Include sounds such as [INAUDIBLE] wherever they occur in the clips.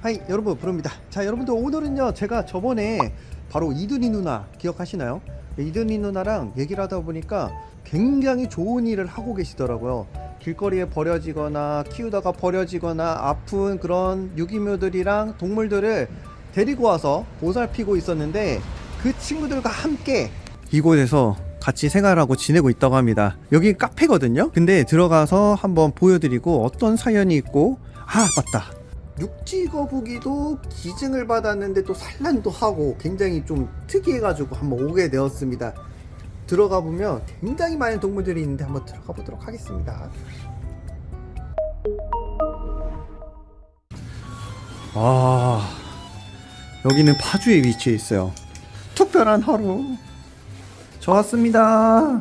하이 여러분 부릅니다 자 여러분들 오늘은요 제가 저번에 바로 이든이 누나 기억하시나요? 이든이 누나랑 얘기를 하다 보니까 굉장히 좋은 일을 하고 계시더라고요 길거리에 버려지거나 키우다가 버려지거나 아픈 그런 유기묘들이랑 동물들을 데리고 와서 보살피고 있었는데 그 친구들과 함께 이곳에서 같이 생활하고 지내고 있다고 합니다 여기 카페거든요 근데 들어가서 한번 보여드리고 어떤 사연이 있고 아 맞다 육지 거북이도 기증을 받았는데 또 산란도 하고 굉장히 좀 특이해가지고 한번 오게 되었습니다. 들어가 보면 굉장히 많은 동물들이 있는데 한번 들어가 보도록 하겠습니다. 아 여기는 파주에 위치해 있어요. 특별한 하루. 저 왔습니다.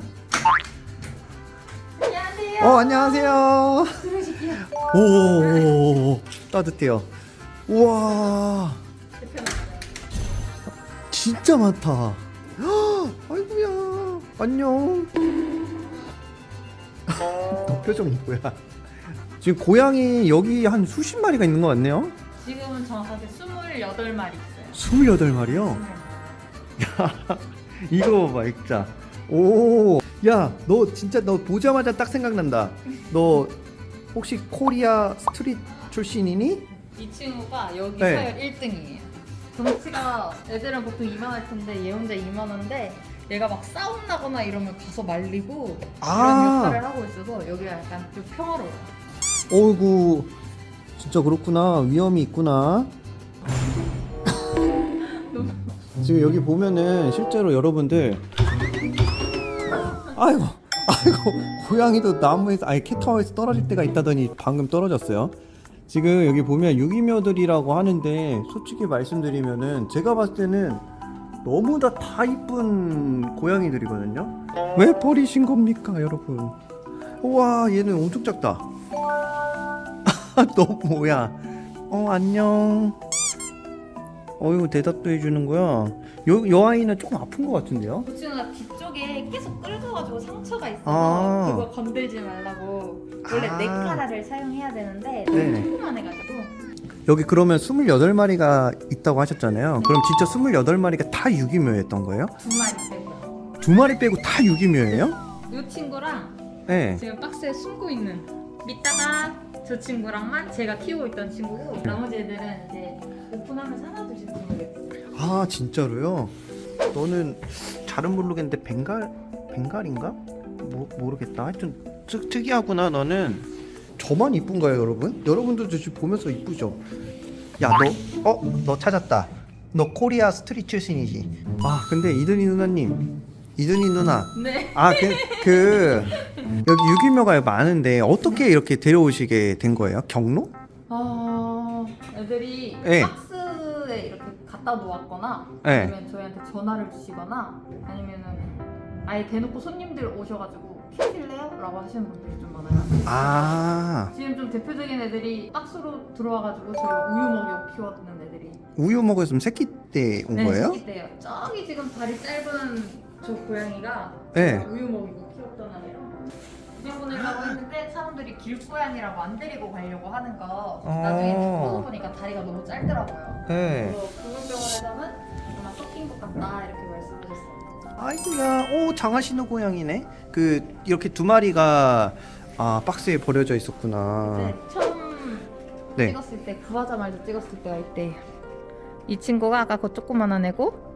안녕하세요. 어 안녕하세요. 들으실게요. 오 따뜻해요. 우와 진짜 많다. 헉, 아이고야 안녕. 너 표정이 뭐야? 지금 고양이 여기 한 수십 마리가 있는 것 같네요. 지금은 정확하게 28마리 있어요. 28마리요? 야 이거 봐봐 액자. 오. 야너 진짜 너 보자마자 딱 생각난다. 너 혹시 Korea street 출신이니? 이 친구가 여기 네. 서열 1등이에요. 덩치가 애들은 보통 이만할 텐데 얘 혼자 이만한데 얘가 막 싸운다거나 이러면 가서 말리고 아. 그런 역할을 하고 있어서 여기가 약간 좀 평화로워요. 어이구 진짜 그렇구나 위엄이 있구나 지금 여기 보면은 실제로 여러분들 아이고 아이고 고양이도 나무에서 아니 캣타워에서 떨어질 때가 있다더니 방금 떨어졌어요 지금 여기 보면 유기묘들이라고 하는데 솔직히 말씀드리면은 제가 봤을 때는 너무나 다 이쁜 고양이들이거든요 왜 버리신 겁니까 여러분 우와 얘는 엄청 작다 [LAUGHS] 너 뭐야? 어 안녕. 어이구 대답도 해주는 거야. 요, 요 아이는 조금 아픈 것 같은데요? 그 친구가 뒤쪽에 계속 긁어가지고 상처가 있어서 아. 그거 건들지 말라고 원래 아. 네 카라를 사용해야 되는데 네네. 조금만 해가지고 여기 그러면 28마리가 있다고 하셨잖아요. 그럼 진짜 28마리가 다 유기묘였던 거예요? 두 마리 빼고요. 두 마리 빼고 다 유기묘예요? 이 친구랑 네. 지금 박스에 숨고 있는 이따가 저 친구랑만 제가 키우고 있던 친구고 나머지 애들은 이제 오픈하면서 하나둘씩 보내겠어요. 아 진짜로요? 너는 잘은 모르겠는데 벵갈 벵갈인가? 모, 모르겠다. 하여튼 특, 특이하구나 너는. 저만 이쁜 거예요 여러분? 여러분들도 지금 보면서 이쁘죠? 야너 어? 너 찾았다. 너 Korea street 출신이지. 아 근데 이든이 누나님 이든이 누나 네. 아 그 그 여기 유기묘가 많은데 어떻게 이렇게 데려오시게 된 거예요? 경로? 아 애들이 네. 박스에 이렇게 갖다 놓았거나 네. 아니면 저희한테 전화를 주시거나 아니면은 아예 대놓고 손님들 오셔가지고 키우실래요? 라고 하시는 분들이 좀 많아요. 아 지금 좀 대표적인 애들이 박스로 들어와가지고 저희가 우유 먹이고 키웠는 애들이 우유 먹었으면 새끼 때 온 거예요? 새끼 때요. 저기 지금 다리 짧은 저 고양이가 네. 우유 먹이고 키웠던 아이라 보내보내려고 했는데 사람들이 길고양이라고 안 데리고 가려고 하는 거 나중에 어. 보니까 다리가 너무 짧더라고요. 네. 그래서 구글병원에서는 아마 섞인 것 같다 이렇게 말씀하셨어요. 아이고야, 오 장하시는 고양이네. 그 이렇게 두 마리가 아 박스에 버려져 있었구나. 네, 처음 네. 찍었을 때 구하자마자 찍었을 때가 이때 이 친구가 아까 그 조그만한 애고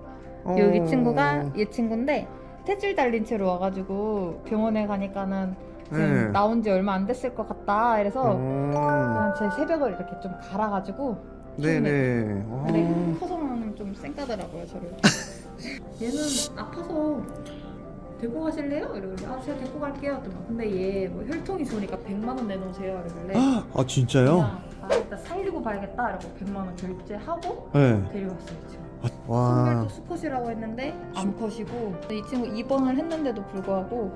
어. 여기 친구가 얘 친구인데 탯줄 달린 채로 와가지고 병원에 가니까는 지금 네. 나온 지 얼마 안 됐을 것 같다 이래서 어. 그냥 제 새벽을 이렇게 좀 갈아가지고 네네. 근데 어. 커서는 좀 쌩까더라고요 저를 [LAUGHS] 얘는 아파서 데리고 가실래요? 이러길래 아 제가 데리고 갈게요 또 근데 얘 뭐 혈통이 좋으니까 100만 원 내놓으세요 이러길래 아 진짜요? 그냥 아 일단 살리고 봐야겠다 이러고 100만 원 결제하고 네. 데려갔어요 지금 와. 선별도 수컷이라고 했는데 암컷이고 이 친구 입원을 했는데도 불구하고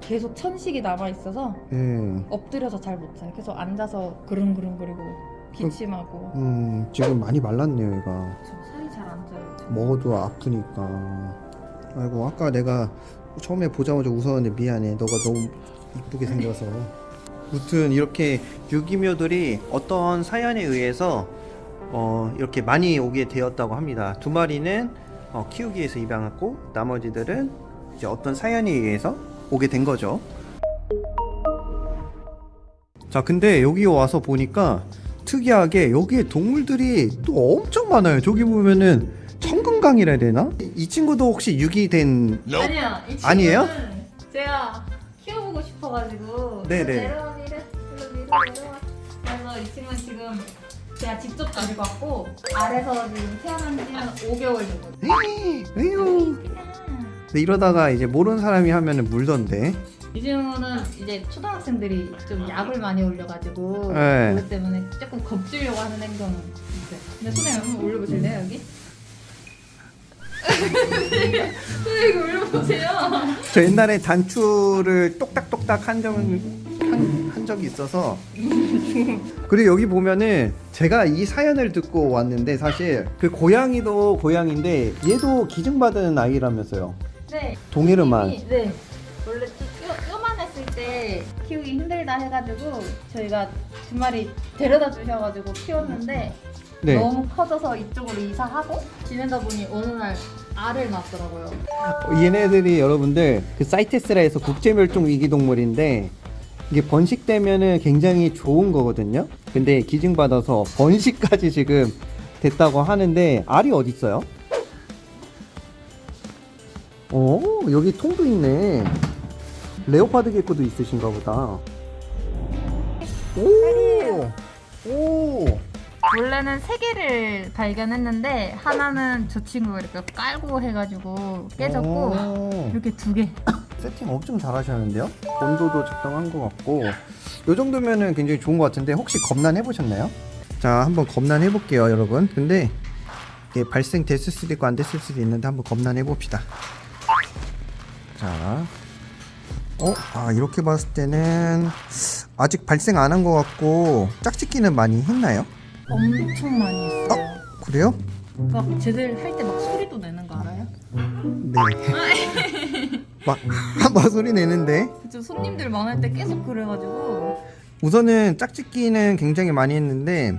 계속 천식이 남아 있어서 예. 엎드려서 잘 못 자요 계속 앉아서 그릉그릉거리고 기침하고 음 지금 많이 말랐네요 얘가. 저 살이 잘 안 쪄요 지금. 먹어도 아프니까. 아이고 아까 내가 처음에 보자마자 웃었는데 미안해. 너가 너무 이쁘게 생겨서. 무튼 이렇게 유기묘들이 어떤 사연에 의해서 어, 이렇게 많이 오게 되었다고 합니다. 두 마리는 어, 키우기 위해서 입양했고 나머지들은 이제 어떤 사연에 의해서 오게 된 거죠. 자, 근데 여기 와서 보니까 특이하게 여기에 동물들이 또 엄청 많아요. 저기 보면은 청금강이라 해야 되나? 이 친구도 혹시 유기 된 아니야. 이 친구는 아니에요? 제가 키워보고 싶어가지고 네네. 내려와 내려와 내려와. 그래서 이 친구는 지금 제가 직접 가지고 왔고 아래서 지금 태어난 지는 5개월 되거든요. 에휴. 근데 이러다가 이제 모르는 사람이 하면 은 물던데. 이 친구는 이제 초등학생들이 좀 약을 많이 올려가지고 네. 그것 때문에 조금 겁주려고 하는 행동은 있어요. 근데 손에 한번 올려보실래요 여기? [LAUGHS] 손에 이거 올려보세요. 저 옛날에 단추를 똑딱똑딱 한한 적이 있어서 그리고 여기 보면은 제가 이 사연을 듣고 왔는데 사실 그 고양이도 고양인데 얘도 기증받은 아이라면서요 네. 이미- 네. 원래 요만했을 때 키우기 힘들다 해가지고 저희가 두 마리 데려다 주셔가지고 키웠는데 네 너무 커져서 이쪽으로 이사하고 지내다 보니 어느 날 알을 낳았더라고요. 얘네들이 여러분들 그 사이테스라에서 국제멸종 위기동물인데 이게 번식되면은 굉장히 좋은 거거든요. 근데 기증받아서 번식까지 지금 됐다고 하는데 알이 어디 있어요? 어 여기 통도 있네. 레오파드 개코도 있으신가 보다. 오, 오, 원래는 세 개를 발견했는데 하나는 저 친구가 이렇게 깔고 해가지고 깨졌고 오. 이렇게 두 개. [LAUGHS] 세팅 엄청 잘 하셨는데요? 온도도 적당한 것 같고 이 정도면은 굉장히 좋은 것 같은데 혹시 검난 해보셨나요? 자 한번 검난 해볼게요 여러분 근데 이게 발생됐을 수도 있고 안 됐을 수도 있는데 한번 검난 해봅시다 자 어? 아 이렇게 봤을 때는 아직 발생 안 한 것 같고 짝짓기는 많이 했나요? 엄청 많이 했어요. 그래요? 막 쟤들 할 때 막 소리도 내는 거 알아요? 네 막, 막 소리 내는데. 그쵸 손님들 많을 때 계속 그래가지고. 우선은 짝짓기는 굉장히 많이 했는데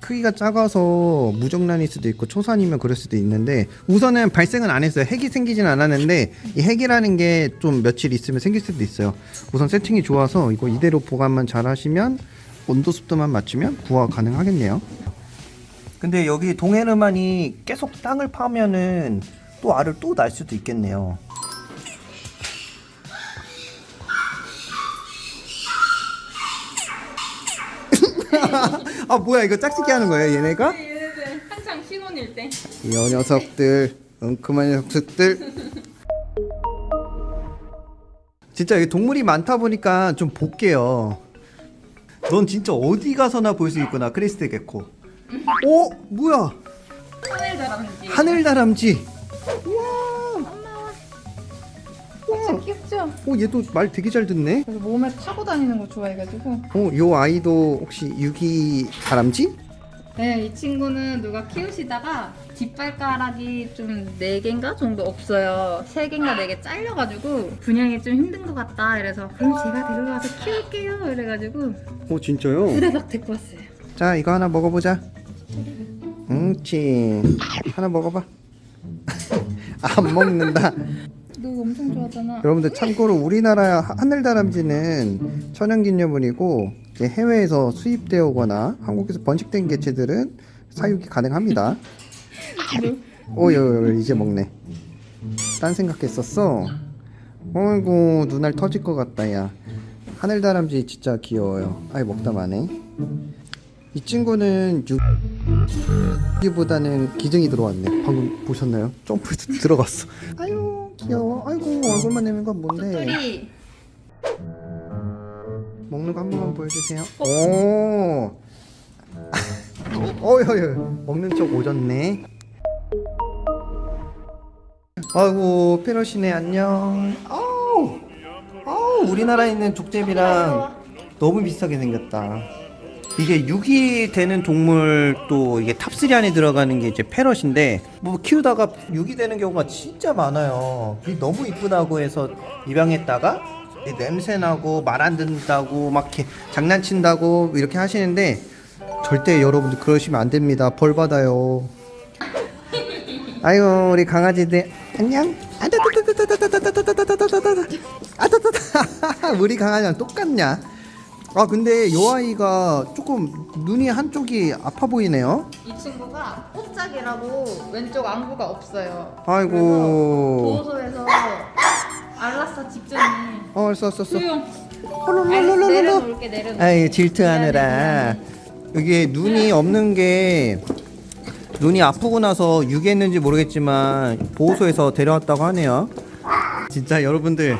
크기가 작아서 무정란일 수도 있고 초산이면 그럴 수도 있는데 우선은 발생은 안 했어요. 핵이 생기진 않았는데 이 핵이라는 게 좀 며칠 있으면 생길 수도 있어요. 우선 세팅이 좋아서 이거 이대로 보관만 잘 하시면 온도 습도만 맞추면 구화 가능하겠네요. 근데 여기 동해르만이 계속 땅을 파면은 또 알을 또 날 수도 있겠네요 아 뭐야 이거 짝짓기 하는 거예요 얘네가? 얘네들 한창 신혼일 때. 이 녀석들 엉큼한 녀석들. 진짜 여기 동물이 많다 보니까 좀 볼게요. 넌 진짜 어디 가서나 볼 수 있구나 크리스트 개코. 오 뭐야? 하늘다람쥐. 하늘다람쥐 진짜 귀엽죠? 오 얘도 말 되게 잘 듣네 그래서 몸에 타고 다니는 거 좋아해가지고 어 요 아이도 혹시 유기 다람쥐? 네, 이 친구는 누가 키우시다가 뒷발가락이 좀 4개인가 정도 없어요. 3개인가 4개 잘려가지고 분양이 좀 힘든 것 같다. 이래서 그럼 제가 데려가서 키울게요. 이래가지고 오 진짜요? 후다닥 데리고 왔어요. 자 이거 하나 먹어보자 응 치 하나 먹어봐 [LAUGHS] 안 먹는다 너 엄청 좋아하잖아. 여러분들 참고로 우리나라 하- 하늘다람쥐는 천연기념물이고 해외에서 수입되어 오거나 한국에서 번식된 개체들은 사육이 가능합니다. [LAUGHS] 오요 이제 먹네. 딴 생각했었어? 어이구 눈알 터질 것 같다 야. 하늘다람쥐 진짜 귀여워요. 아이 먹다 마네. 이 친구는 유기보다는 기증이 들어왔네. 방금 보셨나요? 점프해서 [LAUGHS] 들어갔어. 아유 귀여워 아이고 얼굴만 내는 건 뭔데? 뚜뚜리. 먹는 거 한 번만 보여주세요. 오! [LAUGHS] 어휴 먹는 척 오졌네. 아이고 페럿이네 안녕. 아우! 아우 우리나라에 있는 족제비랑 너무 비슷하게 생겼다 이게 유기 되는 동물 또 이게 top3 안에 들어가는 게 이제 페럿인데 뭐 키우다가 유기 되는 경우가 진짜 많아요. 이 너무 이쁘다고 해서 입양했다가 이 냄새 나고 말 안 듣는다고 막 이렇게 장난친다고 이렇게 하시는데 절대 여러분들 그러시면 안 됩니다. 벌 받아요. 아이고 우리 강아지들 안녕. 똑같냐? 아 근데 요 아이가 조금 눈이 한쪽이 아파 보이네요. 이 친구가 꽃짝이라고 왼쪽 안구가 없어요. 아이고. 보호소에서 알라사 직전에 어 썼어 썼어. 수용. 내려놓을게 내려놓을게 아이 질투하느라 여기 눈이 없는 게 눈이 아프고 나서 유기했는지 모르겠지만 보호소에서 데려왔다고 하네요. 진짜 여러분들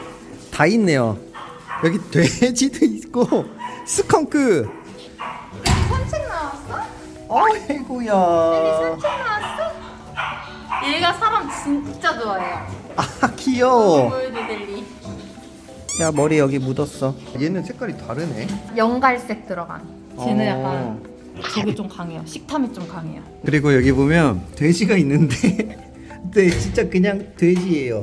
다 있네요. 여기 돼지도 있고 스컹크. 산책 나왔어? 어이구야. 산책 나왔어? 얘가 사람 진짜 좋아해요 아 귀여워. 보여주들리 야 머리 여기 묻었어. 얘는 색깔이 다르네. 연갈색 들어간 쟤는 어. 약간 저게 좀 강해요 식탐이 좀 강해요 그리고 여기 보면 돼지가 있는데, [LAUGHS] 네 진짜 그냥 돼지예요.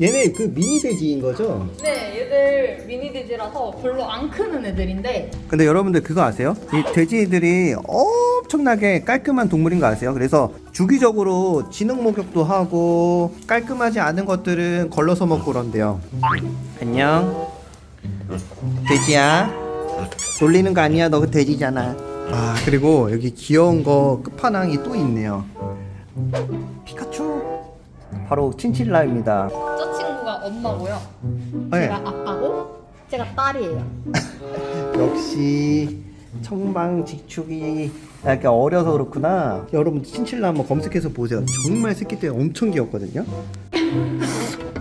얘네 그 미니 돼지인 거죠? 네 얘들 미니 돼지라서 별로 안 크는 애들인데 근데 여러분들 그거 아세요? 이 돼지들이 엄청나게 깔끔한 동물인 거 아세요? 그래서 주기적으로 진흙 목욕도 하고 깔끔하지 않은 것들은 걸러서 먹고 그런대요. 안녕. 돼지야. 놀리는 거 아니야? 너그 돼지잖아. 아 그리고 여기 귀여운 거 끝판왕이 또 있네요. 피카츄. 바로 친칠라입니다. 저 친구가 엄마고요 네. 제가 아빠고 제가 딸이에요 [LAUGHS] 역시 청방직축이 약간 어려서 그렇구나. 여러분 친칠라 한번 검색해서 보세요. 정말 새끼 때 엄청 귀엽거든요.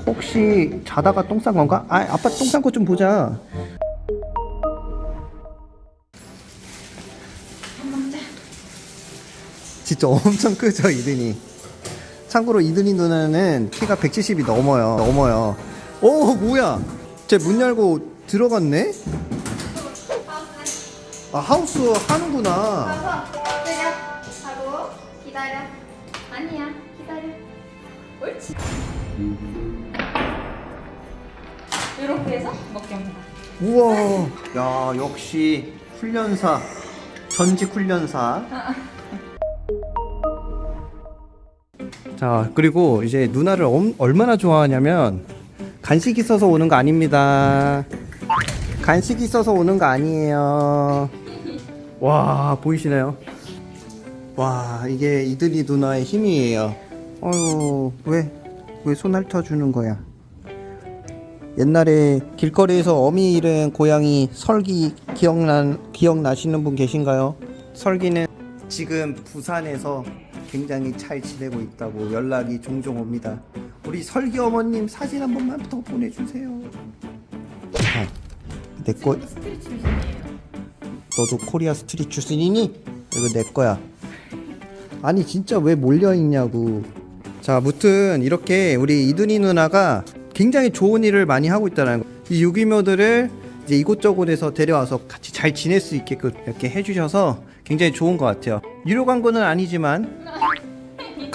혹시 자다가 똥 싼 건가? 아 아빠 똥 싼 거 좀 보자. 진짜 엄청 크죠 이든이. 참고로 이든이 누나는 키가 170이 넘어요. 넘어요. 오 뭐야? 쟤 문 열고 들어갔네? 아 하우스 하는구나. 가서 기다려 하고 기다려 아니야 기다려 옳지 이렇게 해서 먹겠습니다 우와. 야 역시 훈련사 전직 훈련사. 자 그리고 이제 누나를 엄- 얼마나 좋아하냐면 간식 있어서 오는 거 아닙니다. 간식 있어서 오는 거 아니에요. 와 보이시나요? 와 이게 이들이 누나의 힘이에요. 어유 왜왜 손 핥아 주는 거야? 옛날에 길거리에서 어미 잃은 고양이 설기 기억나 기억나시는 분 계신가요? 설기는 지금 부산에서 굉장히 잘 지내고 있다고 연락이 종종 옵니다. 우리 설기 어머님 사진 한 번만 더 보내주세요. 아, 내거 street 출신이에요 너도 Korea street 출신이니? 이거 내 거야. 아니 진짜 왜 몰려 있냐고. 자, 무튼 이렇게 우리 이든이 누나가 굉장히 좋은 일을 많이 하고 있다는 거. 이 유기묘들을 이제 이곳저곳에서 데려와서 같이 잘 지낼 수 있게끔 이렇게 해주셔서 굉장히 좋은 것 같아요. 유료 광고는 아니지만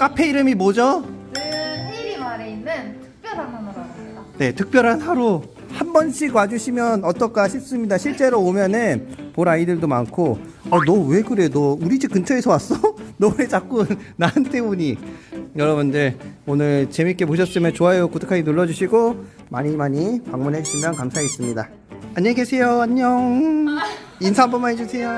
카페 이름이 뭐죠? 는 헤이리 마을에 있는 특별한 하나라고 합니다 네, 특별한 하루 한 번씩 와주시면 어떨까 싶습니다. 실제로 오면은 볼 아이들도 많고, 아, 너 왜 그래? 너 우리 집 근처에서 왔어? [LAUGHS] 너 왜 자꾸 [LAUGHS] 나한테 오니? 여러분들 오늘 재밌게 보셨으면 좋아요, 구독하기 눌러주시고 많이 많이 방문해 주시면 감사하겠습니다. 안녕히 계세요. 안녕. 인사 한 번만 해주세요.